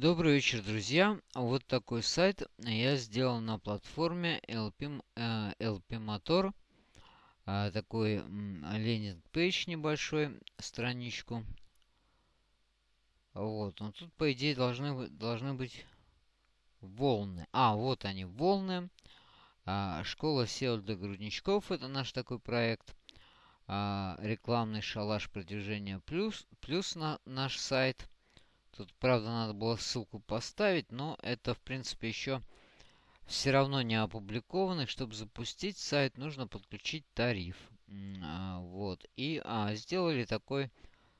Добрый вечер, друзья! Вот такой сайт я сделал на платформе LP, э, LP Motor. А, такой лендинг-пейдж небольшой, страничку. Вот, ну тут, по идее, должны, должны быть волны. А, вот они, волны. А, школа SEO для грудничков, это наш такой проект. А, рекламный шалаш продвижения плюс, плюс на наш сайт. Тут, правда, надо было ссылку поставить, но это, в принципе, еще все равно не опубликованный. Чтобы запустить сайт, нужно подключить тариф. А, вот. И а, сделали такой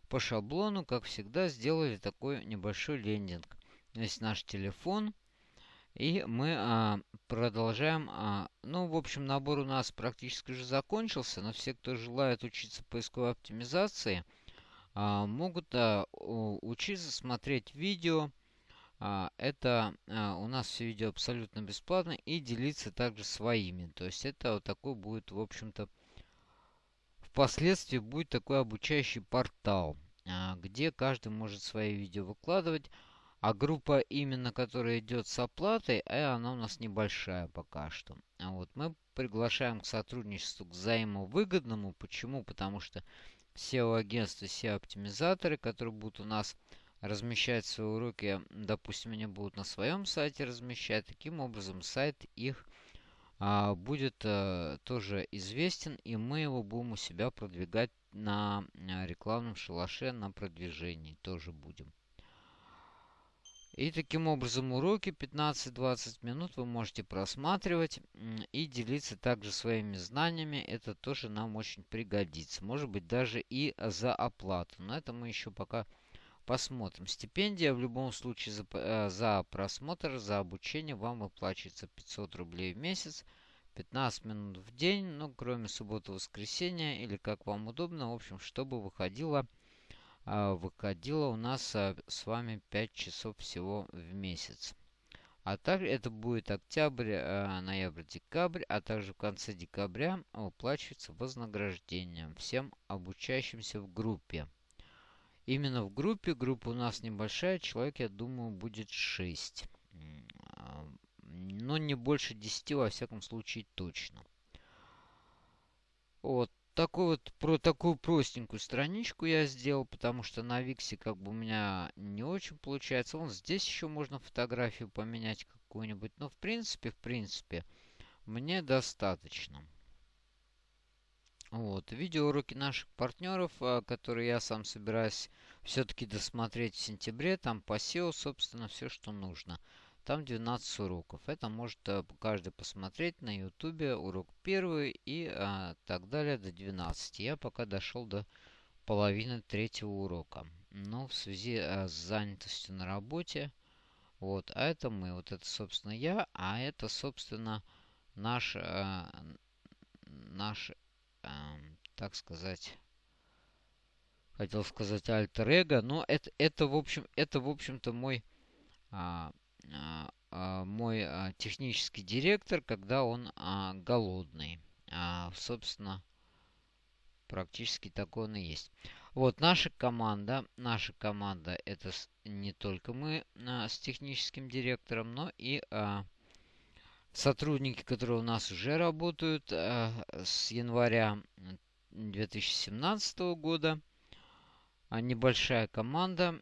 по шаблону, как всегда, сделали такой небольшой лендинг. Здесь наш телефон. И мы а, продолжаем. А, ну, в общем, набор у нас практически уже закончился. Но все, кто желает учиться поисковой оптимизации – могут а, учиться смотреть видео. А, это у нас все видео абсолютно бесплатно и делиться также своими. То есть это вот такой будет, в общем-то, впоследствии будет такой обучающий портал, где каждый может свои видео выкладывать. А группа именно, которая идет с оплатой, э, она у нас небольшая пока что. Вот мы приглашаем к сотрудничеству к взаимовыгодному. Почему? Потому что SEO-агентства, SEO-оптимизаторы, которые будут у нас размещать свои уроки, допустим, они будут на своем сайте размещать. Таким образом, сайт их а, будет а, тоже известен, и мы его будем у себя продвигать на а, рекламном шалаше, на продвижении тоже будем. И таким образом уроки 15-20 минут вы можете просматривать и делиться также своими знаниями. Это тоже нам очень пригодится. Может быть даже и за оплату. Но это мы еще пока посмотрим. Стипендия в любом случае за, э, за просмотр, за обучение вам выплачивается 500 рублей в месяц. 15 минут в день, ну, кроме субботы-воскресенья, или как вам удобно, в общем, чтобы выходило выходило у нас а, с вами 5 часов всего в месяц. А также это будет октябрь, а, ноябрь, декабрь, а также в конце декабря уплачивается вознаграждение всем обучающимся в группе. Именно в группе, группа у нас небольшая, человек, я думаю, будет 6. Но не больше 10, во всяком случае, точно. Вот такой вот, про такую простенькую страничку я сделал, потому что на Виксе как бы у меня не очень получается. Вон здесь еще можно фотографию поменять какую-нибудь. Но в принципе, в принципе, мне достаточно. Вот, видеоуроки наших партнеров, а, которые я сам собираюсь все-таки досмотреть в сентябре. Там по SEO, собственно, все, что нужно. Там 12 уроков. Это может э, каждый посмотреть на ютубе. Урок первый и а, так далее до 12. Я пока дошел до половины третьего урока. Но в связи а, с занятостью на работе. Вот, а это мы. Вот это, собственно, я. А это, собственно, наш, а, наш а, так сказать, хотел сказать альтер-эго. Но это, это, в общем, это, в общем-то, мой... А, а, а, мой а, технический директор, когда он голодный. Собственно, практически такой он и есть. Вот наша команда, наша команда это не только мы с техническим директором, но и сотрудники, которые у нас уже работают с января 2017 года. Небольшая команда.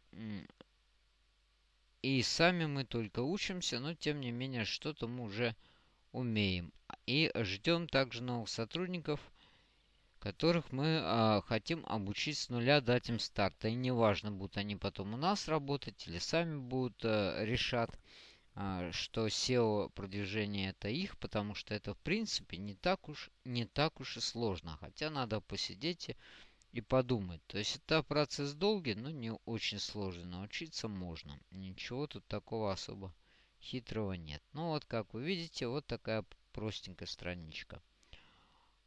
И сами мы только учимся, но тем не менее что-то мы уже умеем. И ждем также новых сотрудников, которых мы а, хотим обучить с нуля, дать им старт. И неважно, будут они потом у нас работать или сами будут а, решат, а, что SEO продвижение это их, потому что это в принципе не так уж не так уж и сложно. Хотя надо посидеть и и подумать. То есть это процесс долгий, но не очень сложный. Научиться можно. Ничего тут такого особо хитрого нет. Ну вот, как вы видите, вот такая простенькая страничка.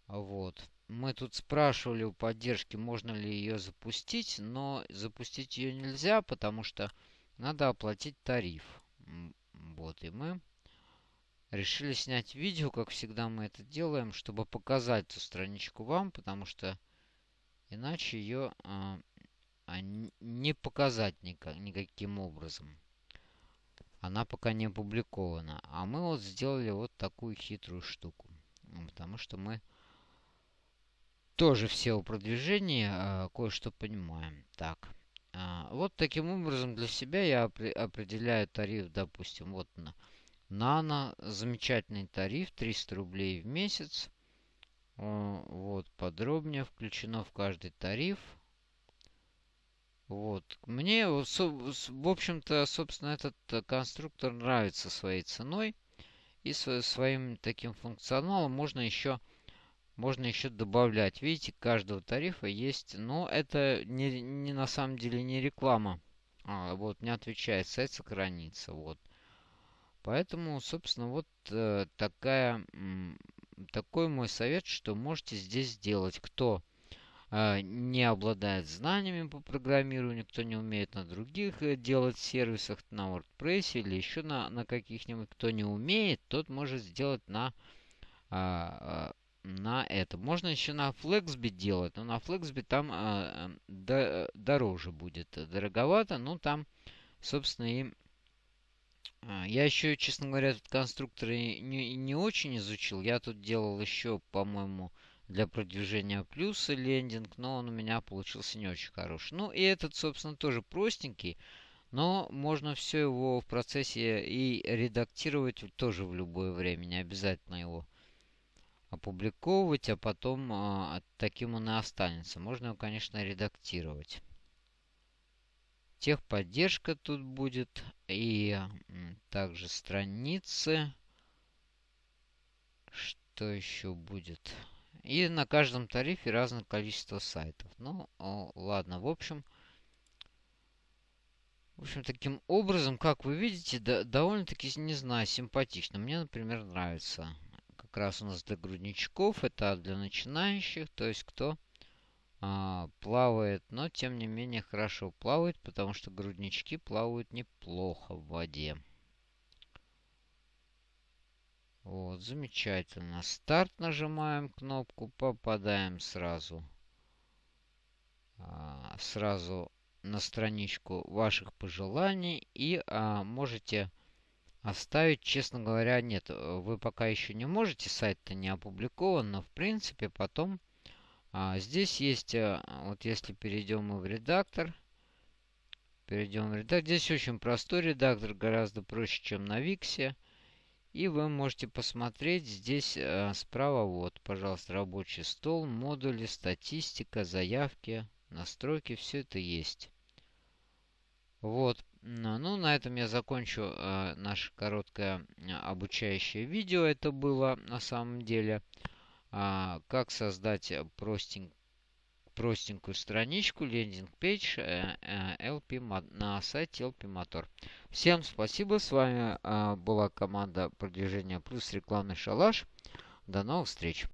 Вот. Мы тут спрашивали у поддержки, можно ли ее запустить, но запустить ее нельзя, потому что надо оплатить тариф. Вот, и мы решили снять видео, как всегда мы это делаем, чтобы показать эту страничку вам, потому что Иначе ее а, а, не показать никак, никаким образом. Она пока не опубликована. А мы вот сделали вот такую хитрую штуку. Потому что мы тоже в SEO-продвижении э, кое-что понимаем. Так. Э, вот таким образом для себя я определяю тариф, допустим, вот на Нано. Замечательный тариф, 300 рублей в месяц. Э, вот, подробнее включено в каждый тариф. Вот. Мне, в общем-то, собственно, этот э, конструктор нравится своей ценой и своим таким функционалом. Можно еще, можно еще добавлять. Видите, каждого тарифа есть, но это не, не на самом деле не реклама. А, вот, не отвечает, сайт сохранится. Вот. Поэтому, собственно, вот э, такая, такой мой совет, что можете здесь сделать. Кто а, не обладает знаниями по программированию, кто не умеет на других э, делать сервисах, на WordPress или еще на, на каких-нибудь. Кто не умеет, тот может сделать на, а, а, на это. Можно еще на Flexby делать, но на Flexby там а, до, дороже будет. Дороговато, но там, собственно, и я еще, честно говоря, этот конструктор не, не очень изучил. Я тут делал еще, по-моему, для продвижения плюса лендинг, но он у меня получился не очень хороший. Ну и этот, собственно, тоже простенький, но можно все его в процессе и редактировать тоже в любое время, не обязательно его опубликовывать, а потом а, таким он и останется. Можно его, конечно, редактировать. Техподдержка тут будет и также страницы. Что еще будет? И на каждом тарифе разное количество сайтов. Ну, ладно, в общем... В общем, таким образом, как вы видите, да, довольно-таки, не знаю, симпатично. Мне, например, нравится. Как раз у нас для грудничков, это для начинающих, то есть кто а, плавает, но тем не менее хорошо плавает, потому что груднички плавают неплохо в воде. Вот, замечательно. Старт нажимаем кнопку, попадаем сразу. А, сразу на страничку ваших пожеланий. И а, можете оставить, честно говоря, нет, вы пока еще не можете, сайт-то не опубликован, но в принципе потом а, здесь есть, а, вот если перейдем мы в редактор, перейдем в редактор, здесь очень простой редактор, гораздо проще, чем на Виксе. И вы можете посмотреть здесь э, справа, вот, пожалуйста, рабочий стол, модули, статистика, заявки, настройки, все это есть. Вот, ну, на этом я закончу э, наше короткое э, обучающее видео. Это было на самом деле. А, как создать простенький простенькую страничку, лендинг-пейдж э, э, на сайте LP Motor. Всем спасибо. С вами э, была команда продвижения плюс рекламный шалаш. До новых встреч.